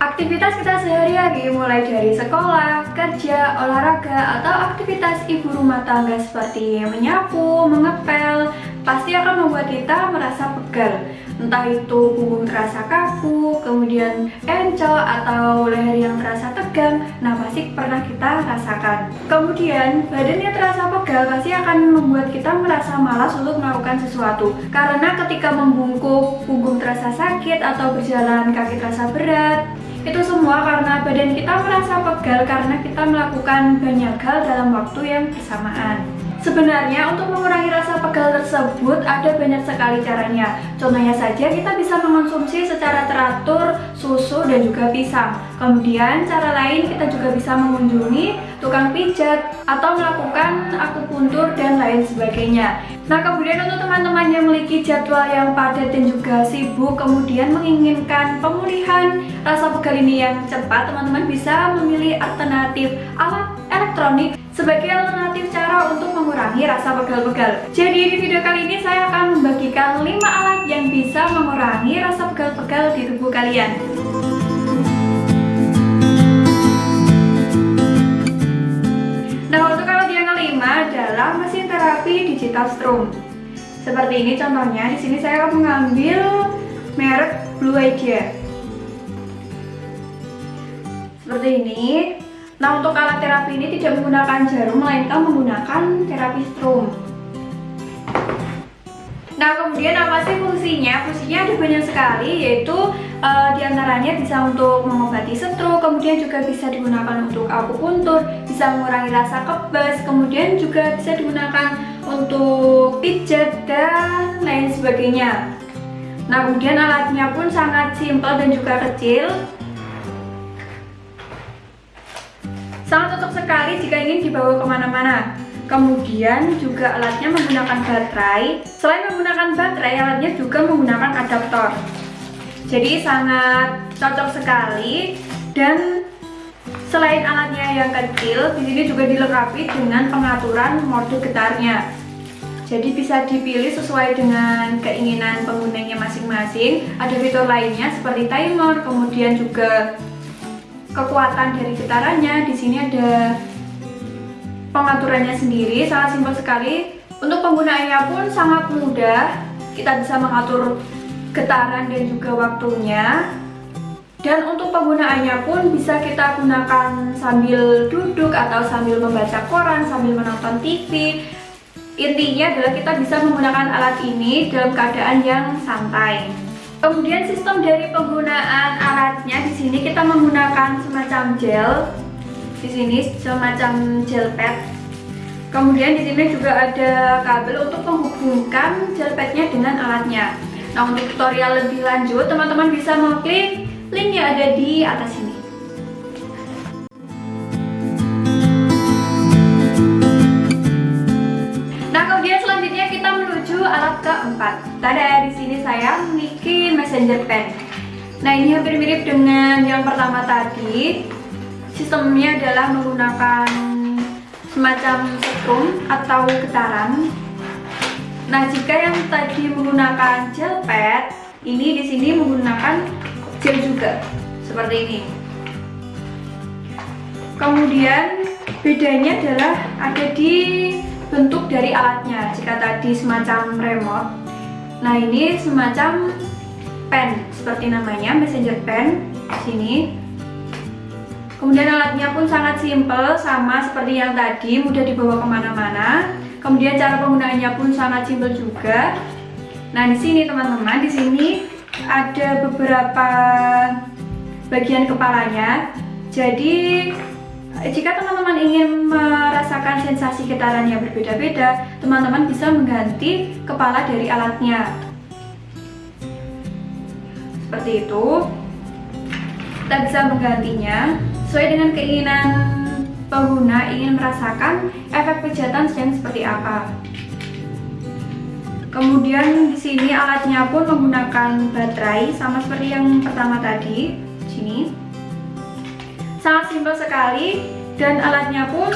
Aktivitas kita sehari-hari mulai dari sekolah, kerja, olahraga, atau aktivitas ibu rumah tangga seperti menyapu, mengepel, pasti akan membuat kita merasa pegal. Entah itu punggung terasa kaku, kemudian encok, atau leher yang terasa tegang, nah pasti pernah kita rasakan. Kemudian, badan yang terasa pegal pasti akan membuat kita merasa malas untuk melakukan sesuatu. Karena ketika membungkuk, punggung terasa sakit, atau berjalan kaki terasa berat, itu semua karena badan kita merasa pegal karena kita melakukan banyak hal dalam waktu yang bersamaan. Sebenarnya untuk mengurangi rasa pegal tersebut ada banyak sekali caranya. Contohnya saja kita bisa mengonsumsi secara teratur susu dan juga pisang. Kemudian cara lain kita juga bisa mengunjungi tukang pijat atau melakukan akupuntur dan lain sebagainya. Nah kemudian untuk teman-teman yang memiliki jadwal yang padat dan juga sibuk kemudian menginginkan pemulihan rasa pegal ini yang cepat, teman-teman bisa memilih alternatif alat elektronik sebagai alternatif cara untuk mengurangi rasa pegal-pegal. Jadi di video kali ini saya akan membagikan 5 alat yang bisa mengurangi rasa pegal-pegal di tubuh kalian. Nah untuk alat yang kelima adalah mesin terapi digital strom. Seperti ini contohnya, di sini saya akan mengambil merek Blue Idea. Seperti ini, Nah untuk alat terapi ini tidak menggunakan jarum melainkan menggunakan terapi strom. Nah kemudian apa sih fungsinya? Fungsinya ada banyak sekali yaitu uh, di antaranya bisa untuk mengobati stroke, kemudian juga bisa digunakan untuk akupuntur, bisa mengurangi rasa kebas, kemudian juga bisa digunakan untuk pijat dan lain sebagainya. Nah kemudian alatnya pun sangat simpel dan juga kecil Sangat cocok sekali jika ingin dibawa ke mana-mana. Kemudian juga alatnya menggunakan baterai. Selain menggunakan baterai, alatnya juga menggunakan adaptor. Jadi sangat cocok sekali dan selain alatnya yang kecil, di sini juga dilengkapi dengan pengaturan mode getarnya. Jadi bisa dipilih sesuai dengan keinginan penggunanya masing-masing. Ada fitur lainnya seperti timer, kemudian juga kekuatan dari getarannya. Di sini ada pengaturannya sendiri, sangat simpel sekali. Untuk penggunaannya pun sangat mudah. Kita bisa mengatur getaran dan juga waktunya. Dan untuk penggunaannya pun bisa kita gunakan sambil duduk atau sambil membaca koran, sambil menonton TV. Intinya adalah kita bisa menggunakan alat ini dalam keadaan yang santai. Kemudian sistem dari penggunaan alatnya di sini kita menggunakan semacam gel. Di sini semacam gel pad. Kemudian di sini juga ada kabel untuk menghubungkan gel padnya dengan alatnya. Nah, untuk tutorial lebih lanjut, teman-teman bisa mengklik link yang ada di atas ini. alat keempat. Tada, di sini saya memiliki messenger pen. Nah, ini hampir mirip dengan yang pertama tadi. Sistemnya adalah menggunakan semacam setrum atau getaran. Nah, jika yang tadi menggunakan gel pad, ini di sini menggunakan gel juga, seperti ini. Kemudian bedanya adalah ada di bentuk dari alatnya jika tadi semacam remote nah ini semacam pen seperti namanya messenger pen sini. Kemudian alatnya pun sangat simple sama seperti yang tadi mudah dibawa ke mana-mana. Kemudian cara penggunaannya pun sangat simple juga. Nah di sini teman-teman di sini ada beberapa bagian kepalanya. Jadi jika teman-teman ingin merasakan sensasi getaran yang berbeda-beda, teman-teman bisa mengganti kepala dari alatnya. Seperti itu. Kita bisa menggantinya sesuai dengan keinginan pengguna ingin merasakan efek pijatan sedang seperti apa. Kemudian di sini alatnya pun menggunakan baterai sama seperti yang pertama tadi. Sini sangat simpel sekali dan alatnya pun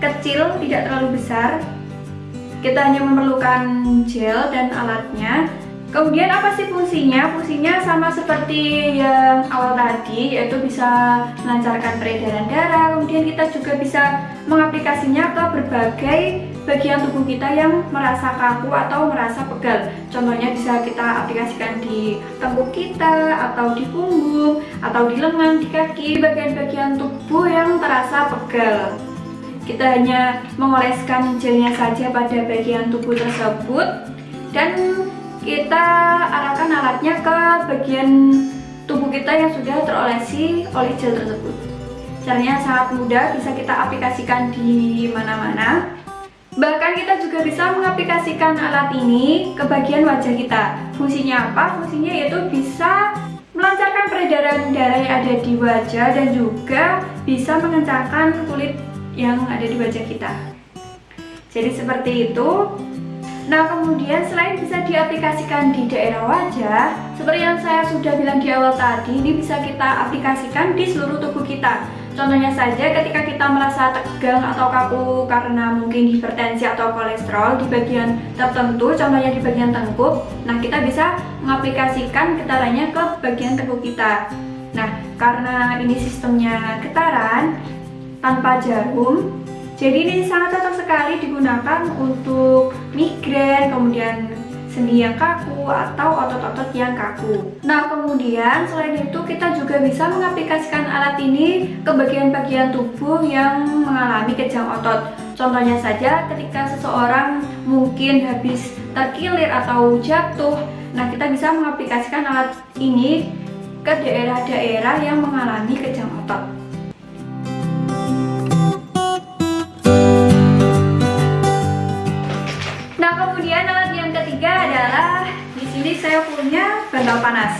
kecil tidak terlalu besar. Kita hanya memerlukan gel dan alatnya Kemudian apa sih fungsinya? Fungsinya sama seperti yang awal tadi yaitu bisa melancarkan peredaran darah Kemudian kita juga bisa mengaplikasinya ke berbagai bagian tubuh kita yang merasa kaku atau merasa pegal Contohnya bisa kita aplikasikan di tengkuk kita atau di punggung atau di lengan, di kaki bagian-bagian tubuh yang terasa pegal Kita hanya mengoleskan gelnya saja pada bagian tubuh tersebut dan kita arahkan alatnya ke bagian tubuh kita yang sudah terolesi oleh gel tersebut. Caranya sangat mudah bisa kita aplikasikan di mana-mana. Bahkan kita juga bisa mengaplikasikan alat ini ke bagian wajah kita. Fungsinya apa? fungsinya yaitu bisa melancarkan peredaran darah yang ada di wajah dan juga bisa mengencangkan kulit yang ada di wajah kita. Jadi seperti itu Nah kemudian selain bisa diaplikasikan di daerah wajah Seperti yang saya sudah bilang di awal tadi Ini bisa kita aplikasikan di seluruh tubuh kita Contohnya saja ketika kita merasa tegang atau kaku karena mungkin hipertensi atau kolesterol di bagian tertentu, contohnya di bagian tengkuk. Nah, kita bisa mengaplikasikan getarannya ke bagian tengkuk kita. Nah, karena ini sistemnya getaran tanpa jarum, jadi ini sangat cocok sekali digunakan untuk migrain, kemudian sendi yang kaku atau otot-otot yang kaku. Nah kemudian selain itu kita juga bisa mengaplikasikan alat ini ke bagian-bagian tubuh yang mengalami kejang otot. Contohnya saja ketika seseorang mungkin habis terkilir atau jatuh, nah kita bisa mengaplikasikan alat ini ke daerah-daerah yang mengalami kejang otot. Saya punya bantal panas.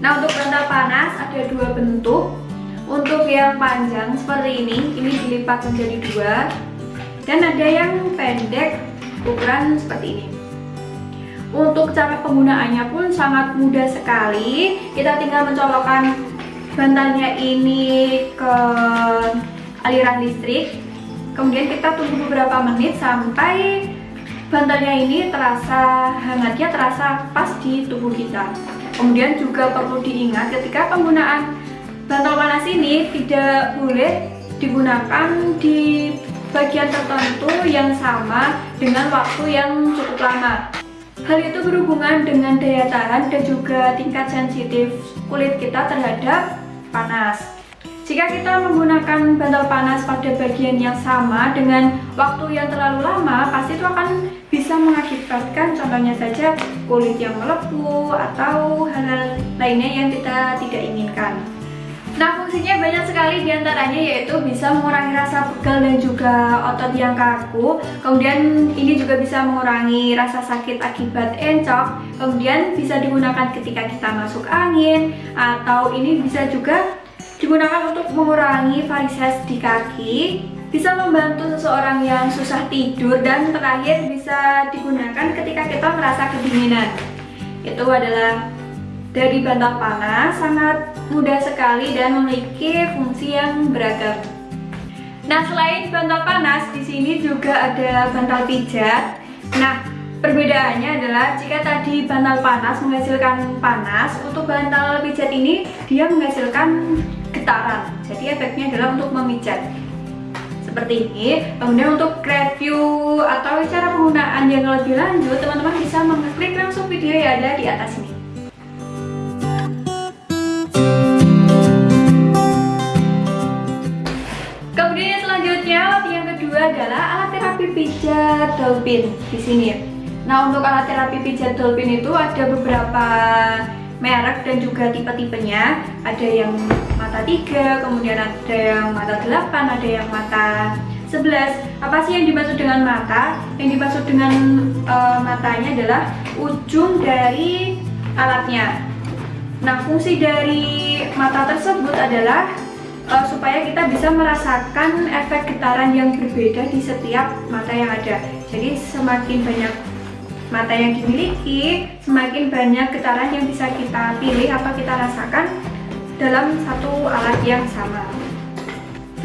Nah untuk bantal panas ada dua bentuk. Untuk yang panjang seperti ini ini dilipat menjadi dua. Dan ada yang pendek ukuran seperti ini. Untuk cara penggunaannya pun sangat mudah sekali. Kita tinggal mencolokkan bantalnya ini ke aliran listrik. Kemudian kita tunggu beberapa menit sampai bantalnya ini terasa hangatnya terasa pas di tubuh kita. Kemudian juga perlu diingat ketika penggunaan bantal panas ini tidak boleh digunakan di bagian tertentu yang sama dengan waktu yang cukup lama. Hal itu berhubungan dengan daya tahan dan juga tingkat sensitif kulit kita terhadap panas jika kita menggunakan bantal panas pada bagian yang sama dengan waktu yang terlalu lama, pasti itu akan bisa mengakibatkan contohnya saja kulit yang melepuh atau hal-hal lainnya yang kita tidak inginkan. Nah fungsinya banyak sekali di antaranya yaitu bisa mengurangi rasa pegal dan juga otot yang kaku Kemudian ini juga bisa mengurangi rasa sakit akibat encok Kemudian bisa digunakan ketika kita masuk angin Atau ini bisa juga digunakan untuk mengurangi varises di kaki bisa membantu seseorang yang susah tidur dan terakhir bisa digunakan ketika kita merasa kedinginan. Itu adalah dari bantal panas sangat mudah sekali dan memiliki fungsi yang beragam. Nah selain bantal panas di sini juga ada bantal pijat. Nah Perbedaannya adalah jika tadi bantal panas menghasilkan panas, untuk bantal pijat ini dia menghasilkan getaran. Jadi efeknya adalah untuk memijat. Seperti ini. Kemudian untuk review atau cara penggunaan yang lebih lanjut, teman-teman bisa mengklik langsung video yang ada di atas ini. Kemudian selanjutnya, yang kedua adalah alat terapi pijat dolphin di sini. Nah, untuk alat terapi pijat dolphin itu ada beberapa merek dan juga tipe-tipenya ada yang mata 3, kemudian ada yang mata 8, ada yang mata 11 apa sih yang dimaksud dengan mata? yang dimaksud dengan uh, matanya adalah ujung dari alatnya. Nah fungsi dari mata tersebut adalah uh, supaya kita bisa merasakan efek getaran yang berbeda di setiap mata yang ada. Jadi semakin banyak mata yang dimiliki, semakin banyak getaran yang bisa kita pilih atau kita rasakan dalam satu alat yang sama.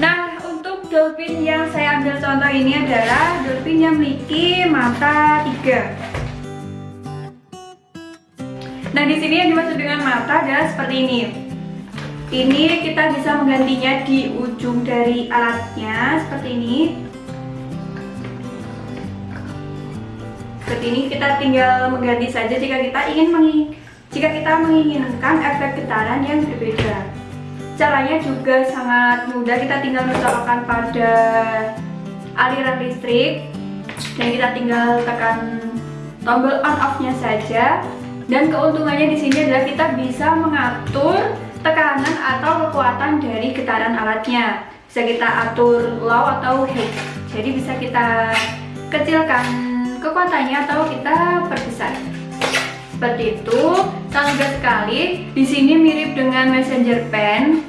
Nah, untuk dolphin yang saya ambil contoh ini adalah dolphin yang memiliki mata tiga. Nah, di sini yang dimaksud dengan mata adalah seperti ini. Ini kita bisa menggantinya di ujung dari alatnya seperti ini. Seperti ini kita tinggal mengganti saja jika kita ingin jika kita menginginkan efek getaran yang berbeda. Caranya juga sangat mudah, kita tinggal mencolokkan pada aliran listrik dan kita tinggal tekan tombol on off-nya saja. Dan keuntungannya di sini adalah kita bisa mengatur tekanan atau kekuatan dari getaran alatnya. Bisa kita atur low atau high. Jadi bisa kita kecilkan kekuatannya atau kita perbesar seperti itu. Sangat mudah sekali. Di sini mirip dengan messenger pen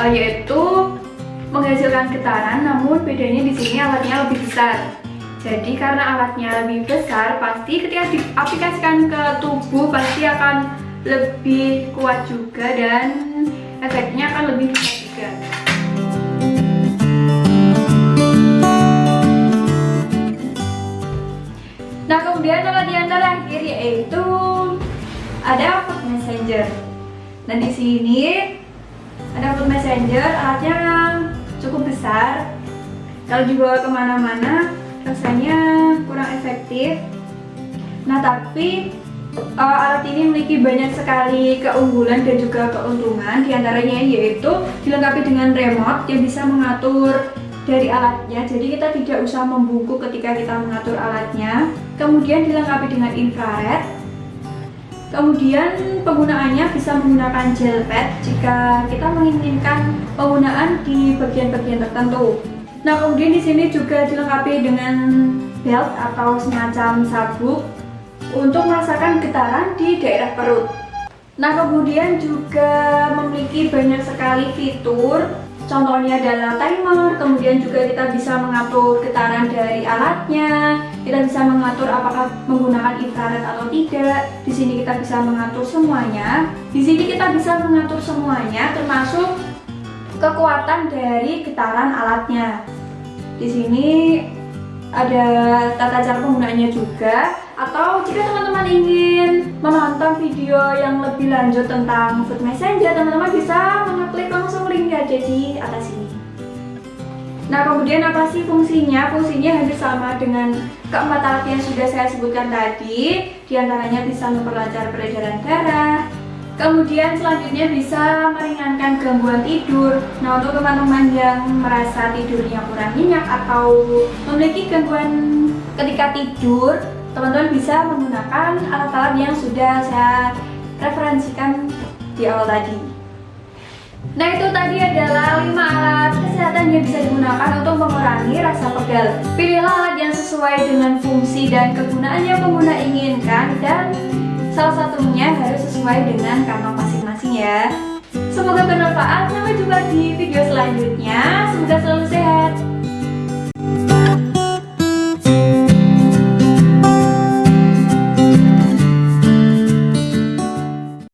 uh, yaitu menghasilkan getaran namun bedanya di sini alatnya lebih besar. Jadi karena alatnya lebih besar pasti ketika diaplikasikan ke tubuh pasti akan lebih kuat juga dan efeknya akan lebih besar juga. Nah kemudian alat yang terakhir yaitu ada food messenger. Nah di sini ada food messenger, alatnya cukup besar. Kalau dibawa ke mana-mana rasanya kurang efektif. Nah tapi uh, alat ini memiliki banyak sekali keunggulan dan juga keuntungan. Di antaranya yaitu dilengkapi dengan remote yang bisa mengatur dari alatnya jadi kita tidak usah membungkuk ketika kita mengatur alatnya kemudian dilengkapi dengan infrared kemudian penggunaannya bisa menggunakan gel pad jika kita menginginkan penggunaan di bagian-bagian tertentu. Nah kemudian di sini juga dilengkapi dengan belt atau semacam sabuk untuk merasakan getaran di daerah perut. Nah kemudian juga memiliki banyak sekali fitur. Contohnya adalah timer, kemudian juga kita bisa mengatur getaran dari alatnya, kita bisa mengatur apakah menggunakan infrared atau tidak. Di sini kita bisa mengatur semuanya. Di sini kita bisa mengatur semuanya, termasuk kekuatan dari getaran alatnya. Di sini ada tata cara penggunaannya juga atau jika teman-teman ingin menonton video yang lebih lanjut tentang Food Messenger teman-teman bisa mengeklik langsung link yang ada di atas ini nah kemudian apa sih fungsinya? fungsinya hampir sama dengan keempat alat yang sudah saya sebutkan tadi di antaranya bisa memperlancar peredaran darah Kemudian selanjutnya bisa meringankan gangguan tidur. Nah untuk teman-teman yang merasa tidurnya kurang nyenyak atau memiliki gangguan ketika tidur, teman-teman bisa menggunakan alat-alat yang sudah saya referensikan di awal tadi. Nah itu tadi adalah 5 alat mengurangi rasa pegal. Pilihlah alat yang sesuai dengan fungsi dan kegunaan yang pengguna inginkan dan Salah satunya harus sesuai dengan kantong masing-masing ya. Semoga bermanfaat, sampai jumpa di video selanjutnya. Semoga selalu sehat.